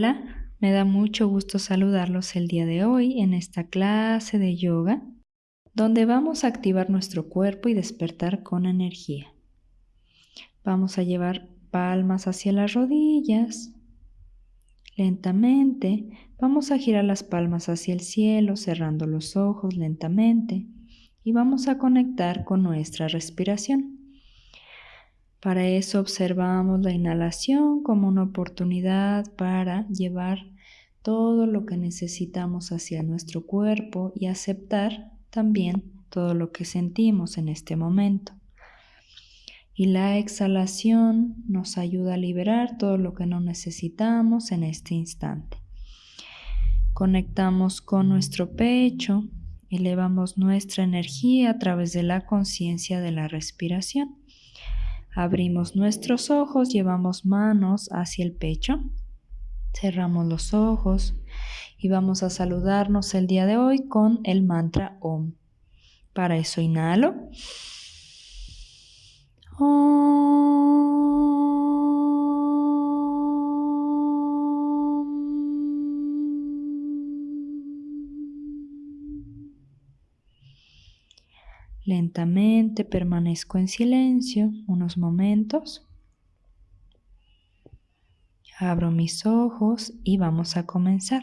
Hola, me da mucho gusto saludarlos el día de hoy en esta clase de yoga donde vamos a activar nuestro cuerpo y despertar con energía. Vamos a llevar palmas hacia las rodillas. Lentamente vamos a girar las palmas hacia el cielo cerrando los ojos lentamente y vamos a conectar con nuestra respiración. Para eso observamos la inhalación como una oportunidad para llevar todo lo que necesitamos hacia nuestro cuerpo y aceptar también todo lo que sentimos en este momento. Y la exhalación nos ayuda a liberar todo lo que no necesitamos en este instante. Conectamos con nuestro pecho, elevamos nuestra energía a través de la conciencia de la respiración. Abrimos nuestros ojos, llevamos manos hacia el pecho, cerramos los ojos y vamos a saludarnos el día de hoy con el mantra OM. Para eso inhalo. Lentamente permanezco en silencio unos momentos. Abro mis ojos y vamos a comenzar.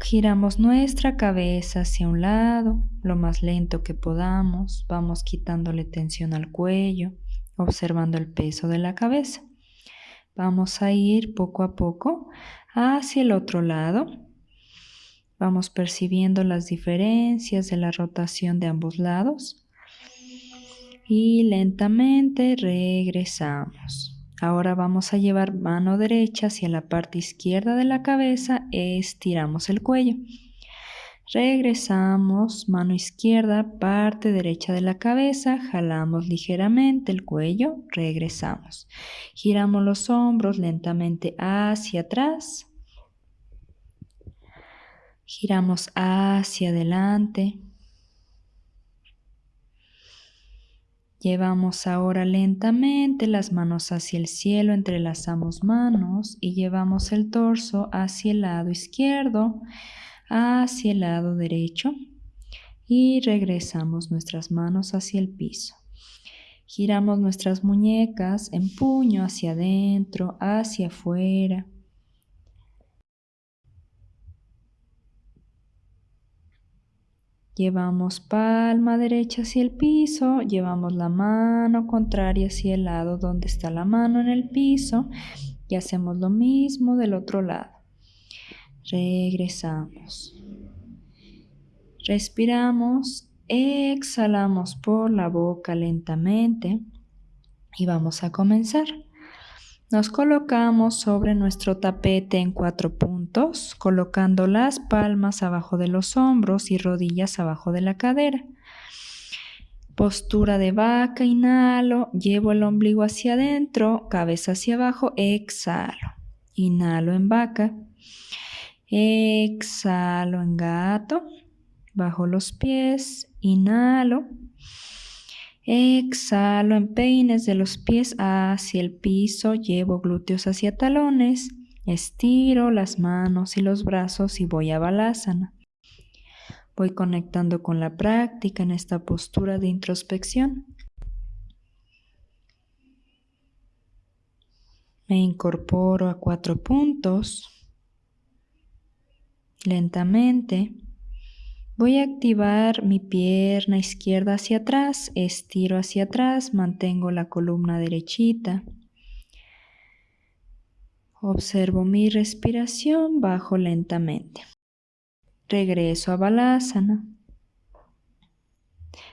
Giramos nuestra cabeza hacia un lado, lo más lento que podamos. Vamos quitándole tensión al cuello, observando el peso de la cabeza. Vamos a ir poco a poco hacia el otro lado Vamos percibiendo las diferencias de la rotación de ambos lados y lentamente regresamos. Ahora vamos a llevar mano derecha hacia la parte izquierda de la cabeza, estiramos el cuello. Regresamos, mano izquierda, parte derecha de la cabeza, jalamos ligeramente el cuello, regresamos. Giramos los hombros lentamente hacia atrás, Giramos hacia adelante. Llevamos ahora lentamente las manos hacia el cielo, entrelazamos manos y llevamos el torso hacia el lado izquierdo, hacia el lado derecho y regresamos nuestras manos hacia el piso. Giramos nuestras muñecas en puño hacia adentro, hacia afuera. Llevamos palma derecha hacia el piso, llevamos la mano contraria hacia el lado donde está la mano en el piso y hacemos lo mismo del otro lado. Regresamos. Respiramos, exhalamos por la boca lentamente y vamos a comenzar. Nos colocamos sobre nuestro tapete en cuatro puntos, colocando las palmas abajo de los hombros y rodillas abajo de la cadera. Postura de vaca, inhalo, llevo el ombligo hacia adentro, cabeza hacia abajo, exhalo. Inhalo en vaca, exhalo en gato, bajo los pies, inhalo, Exhalo en peines de los pies hacia el piso, llevo glúteos hacia talones, estiro las manos y los brazos y voy a balasana. Voy conectando con la práctica en esta postura de introspección. Me incorporo a cuatro puntos. Lentamente Voy a activar mi pierna izquierda hacia atrás, estiro hacia atrás, mantengo la columna derechita. Observo mi respiración, bajo lentamente. Regreso a Balasana,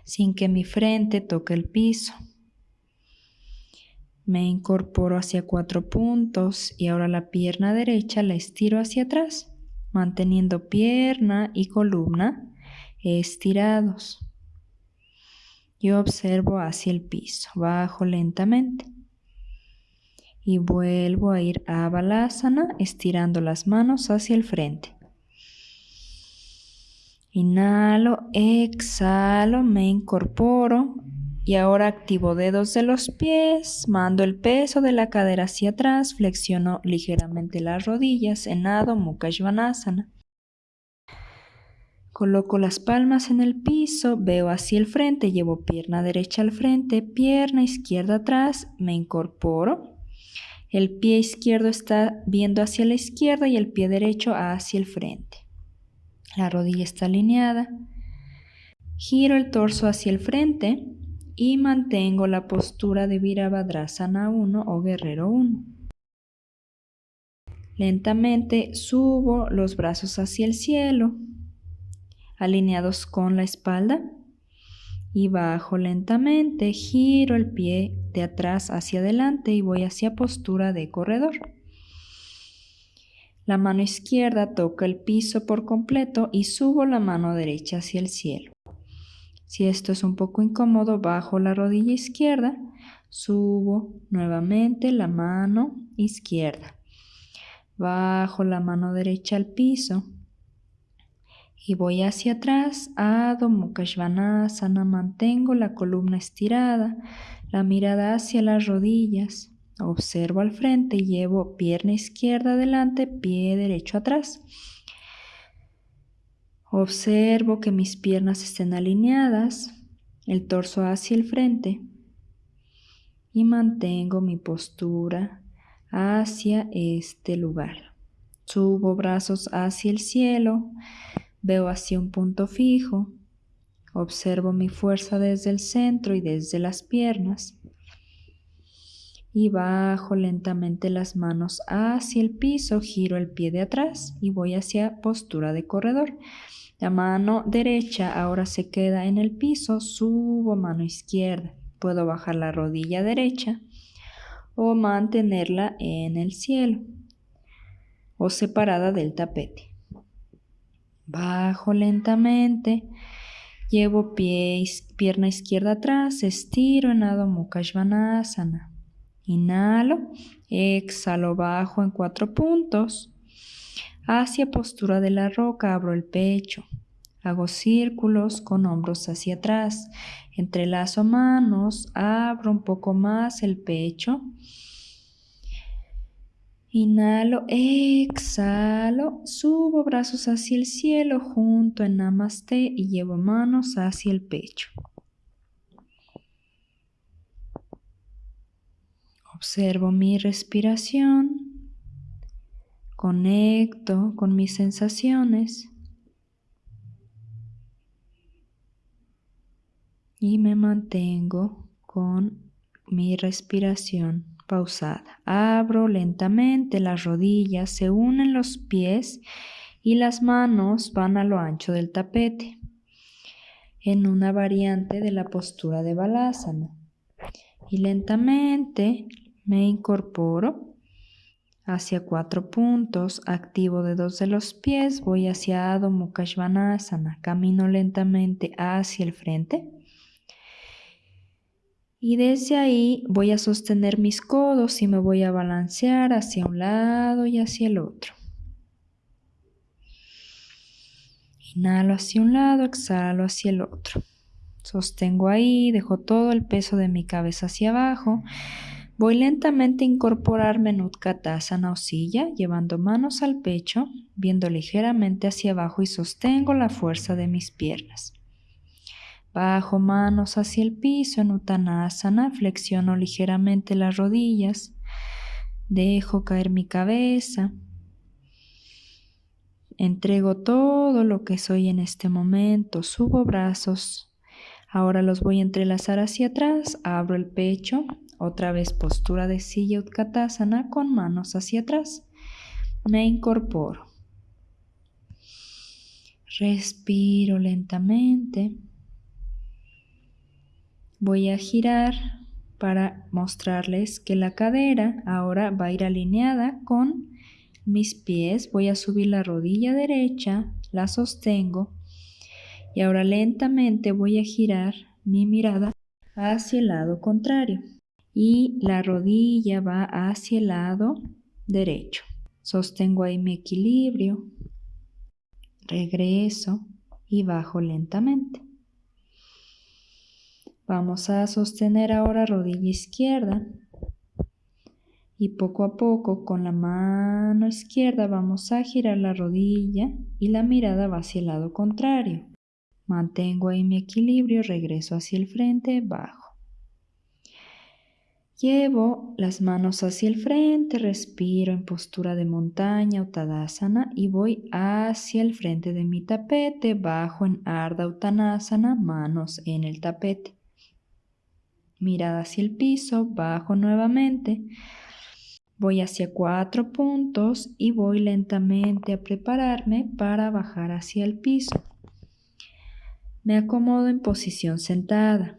sin que mi frente toque el piso. Me incorporo hacia cuatro puntos y ahora la pierna derecha la estiro hacia atrás, manteniendo pierna y columna estirados. Yo observo hacia el piso, bajo lentamente. Y vuelvo a ir a Balasana, estirando las manos hacia el frente. Inhalo, exhalo, me incorporo Y ahora activo dedos de los pies, mando el peso de la cadera hacia atrás, flexiono ligeramente las rodillas en Adho Mukha Svanasana. Coloco las palmas en el piso, veo hacia el frente, llevo pierna derecha al frente, pierna izquierda atrás, me incorporo. El pie izquierdo está viendo hacia la izquierda y el pie derecho hacia el frente. La rodilla está alineada. Giro el torso hacia el frente y mantengo la postura de Virabhadrasana 1 o Guerrero 1. Lentamente subo los brazos hacia el cielo alineados con la espalda y bajo lentamente, giro el pie de atrás hacia adelante y voy hacia postura de corredor. La mano izquierda toca el piso por completo y subo la mano derecha hacia el cielo. Si esto es un poco incómodo, bajo la rodilla izquierda, subo nuevamente la mano izquierda. Bajo la mano derecha al piso y voy hacia atrás, Adho Mukha Svanasana, mantengo la columna estirada, la mirada hacia las rodillas, observo al frente y llevo pierna izquierda adelante, pie derecho atrás. Observo que mis piernas estén alineadas, el torso hacia el frente y mantengo mi postura hacia este lugar. Subo brazos hacia el cielo, Veo hacia un punto fijo, observo mi fuerza desde el centro y desde las piernas y bajo lentamente las manos hacia el piso, giro el pie de atrás y voy hacia postura de corredor. La mano derecha ahora se queda en el piso, subo mano izquierda. Puedo bajar la rodilla derecha o mantenerla en el cielo o separada del tapete. Bajo lentamente. Llevo pie, pierna izquierda atrás, estiro en Adho Mukha Svanasana. Inhalo, exhalo bajo en cuatro puntos. Hacia postura de la roca abro el pecho. Hago círculos con hombros hacia atrás. Entrelazo manos, abro un poco más el pecho Inhalo, exhalo, subo brazos hacia el cielo junto en Namaste y llevo manos hacia el pecho. Observo mi respiración, conecto con mis sensaciones y me mantengo con mi respiración pausada. Abro lentamente las rodillas, se unen los pies y las manos van a lo ancho del tapete en una variante de la postura de balasana. Y lentamente me incorporo hacia cuatro puntos, activo dedos de los pies, voy hacia Adho Mukha Svanasana, camino lentamente hacia el frente y desde ahí voy a sostener mis codos y me voy a balancear hacia un lado y hacia el otro. Inhalo hacia un lado, exhalo hacia el otro. Sostengo ahí, dejo todo el peso de mi cabeza hacia abajo. Voy lentamente a incorporarme en Utkatasana o silla, llevando manos al pecho, viendo ligeramente hacia abajo y sostengo la fuerza de mis piernas. Bajo manos hacia el piso en Uttanasana, flexiono ligeramente las rodillas, dejo caer mi cabeza, entrego todo lo que soy en este momento, subo brazos, ahora los voy a entrelazar hacia atrás, abro el pecho, otra vez postura de silla Utkatasana con manos hacia atrás, me incorporo. Respiro lentamente voy a girar para mostrarles que la cadera ahora va a ir alineada con mis pies. Voy a subir la rodilla derecha, la sostengo y ahora lentamente voy a girar mi mirada hacia el lado contrario y la rodilla va hacia el lado derecho. Sostengo ahí mi equilibrio, regreso y bajo lentamente. Vamos a sostener ahora rodilla izquierda y poco a poco con la mano izquierda vamos a girar la rodilla y la mirada va hacia el lado contrario. Mantengo ahí mi equilibrio, regreso hacia el frente, bajo. Llevo las manos hacia el frente, respiro en postura de montaña o Tadasana y voy hacia el frente de mi tapete, bajo en Ardha Uttanasana, manos en el tapete. Mirada hacia el piso, bajo nuevamente. Voy hacia cuatro puntos y voy lentamente a prepararme para bajar hacia el piso. Me acomodo en posición sentada.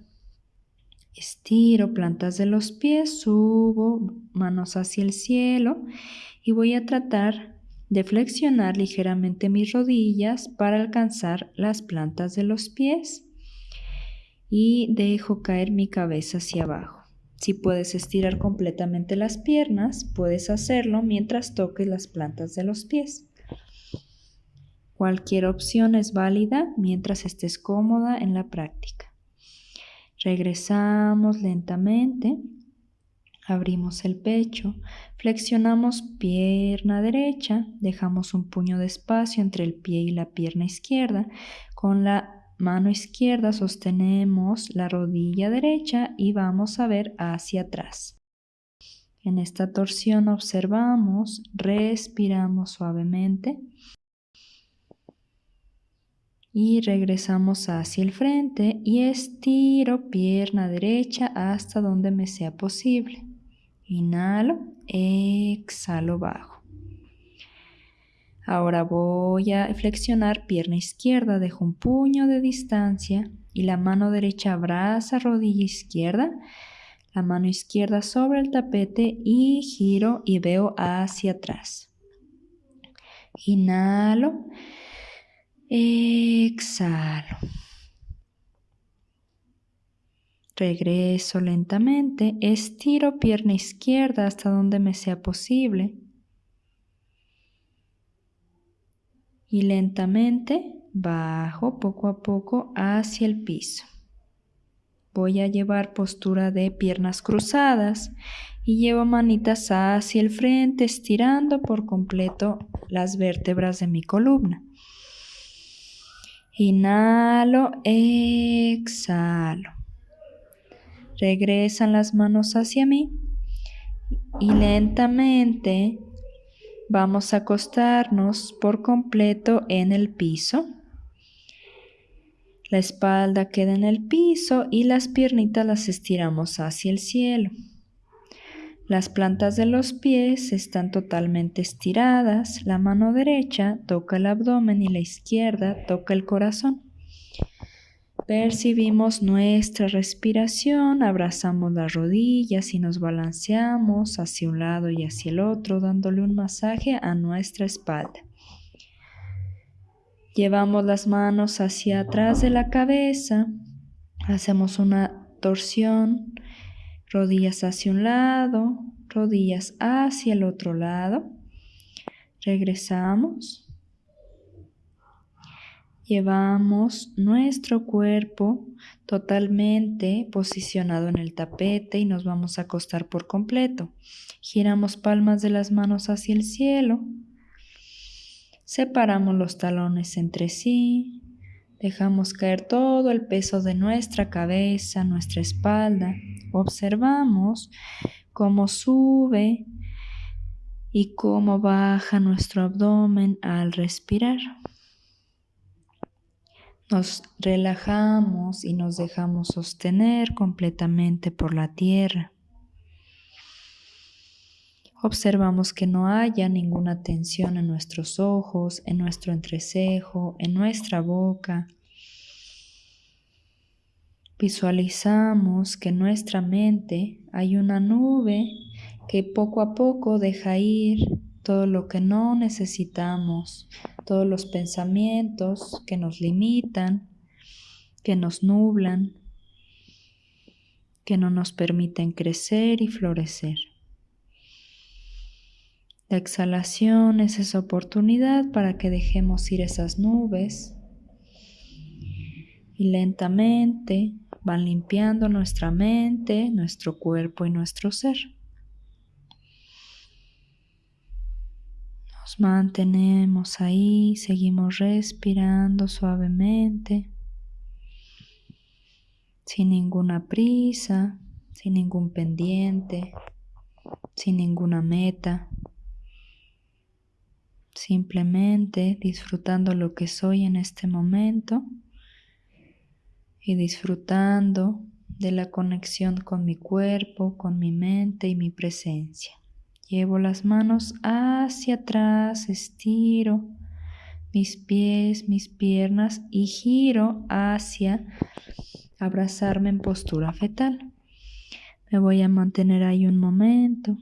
Estiro plantas de los pies, subo manos hacia el cielo y voy a tratar de flexionar ligeramente mis rodillas para alcanzar las plantas de los pies y dejo caer mi cabeza hacia abajo. Si puedes estirar completamente las piernas, puedes hacerlo mientras toques las plantas de los pies. Cualquier opción es válida mientras estés cómoda en la práctica. Regresamos lentamente, abrimos el pecho, flexionamos pierna derecha, dejamos un puño de espacio entre el pie y la pierna izquierda, con la mano izquierda sostenemos la rodilla derecha y vamos a ver hacia atrás. En esta torsión observamos, respiramos suavemente y regresamos hacia el frente y estiro pierna derecha hasta donde me sea posible. Inhalo, exhalo bajo. Ahora voy a flexionar pierna izquierda, dejo un puño de distancia y la mano derecha abraza rodilla izquierda, la mano izquierda sobre el tapete y giro y veo hacia atrás. Inhalo, exhalo. Regreso lentamente, estiro pierna izquierda hasta donde me sea posible y lentamente bajo poco a poco hacia el piso. Voy a llevar postura de piernas cruzadas y llevo manitas hacia el frente estirando por completo las vértebras de mi columna. Inhalo, exhalo. Regresan las manos hacia mí y lentamente Vamos a acostarnos por completo en el piso. La espalda queda en el piso y las piernitas las estiramos hacia el cielo. Las plantas de los pies están totalmente estiradas. La mano derecha toca el abdomen y la izquierda toca el corazón. Percibimos nuestra respiración, abrazamos las rodillas y nos balanceamos hacia un lado y hacia el otro, dándole un masaje a nuestra espalda. Llevamos las manos hacia atrás de la cabeza, hacemos una torsión, rodillas hacia un lado, rodillas hacia el otro lado. Regresamos. Llevamos nuestro cuerpo totalmente posicionado en el tapete y nos vamos a acostar por completo. Giramos palmas de las manos hacia el cielo. Separamos los talones entre sí. Dejamos caer todo el peso de nuestra cabeza, nuestra espalda. Observamos cómo sube y cómo baja nuestro abdomen al respirar. Nos relajamos y nos dejamos sostener completamente por la tierra. Observamos que no haya ninguna tensión en nuestros ojos, en nuestro entrecejo, en nuestra boca. Visualizamos que en nuestra mente hay una nube que poco a poco deja ir todo lo que no necesitamos, todos los pensamientos que nos limitan, que nos nublan, que no nos permiten crecer y florecer. La exhalación es esa oportunidad para que dejemos ir esas nubes y lentamente van limpiando nuestra mente, nuestro cuerpo y nuestro ser. Nos mantenemos ahí, seguimos respirando suavemente, sin ninguna prisa, sin ningún pendiente, sin ninguna meta, simplemente disfrutando lo que soy en este momento y disfrutando de la conexión con mi cuerpo, con mi mente y mi presencia. Llevo las manos hacia atrás, estiro mis pies, mis piernas y giro hacia abrazarme en postura fetal. Me voy a mantener ahí un momento.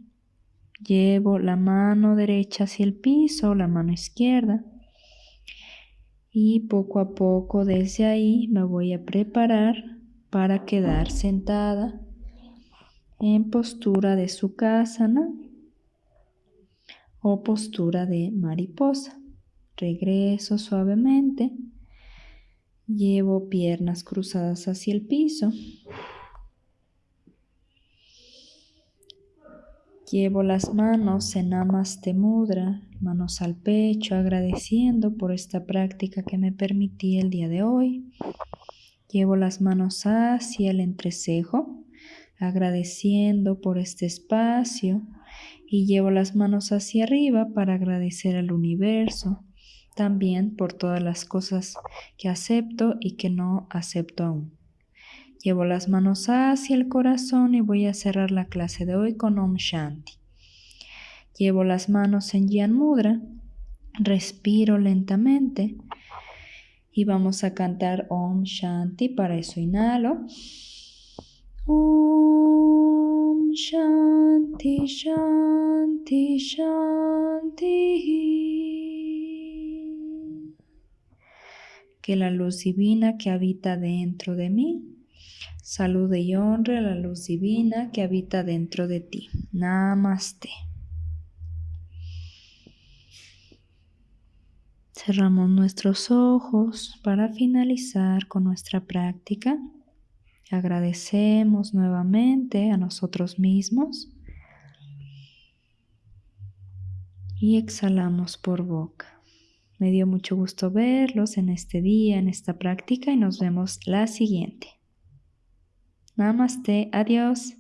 Llevo la mano derecha hacia el piso, la mano izquierda. Y poco a poco desde ahí me voy a preparar para quedar sentada en postura de sukhasana o postura de mariposa. Regreso suavemente. Llevo piernas cruzadas hacia el piso. Llevo las manos en Namaste Mudra, manos al pecho, agradeciendo por esta práctica que me permití el día de hoy. Llevo las manos hacia el entrecejo, agradeciendo por este espacio. Y llevo las manos hacia arriba para agradecer al universo, también por todas las cosas que acepto y que no acepto aún. Llevo las manos hacia el corazón y voy a cerrar la clase de hoy con Om Shanti. Llevo las manos en Yan Mudra, respiro lentamente y vamos a cantar Om Shanti. Para eso inhalo. Om Shanti Shanti Shanti. Que la luz divina que habita dentro de mí Salude y honre la luz divina que habita dentro de ti. Namaste. Cerramos nuestros ojos para finalizar con nuestra práctica. Agradecemos nuevamente a nosotros mismos y exhalamos por boca. Me dio mucho gusto verlos en este día, en esta práctica y nos vemos la siguiente. Namaste, adiós.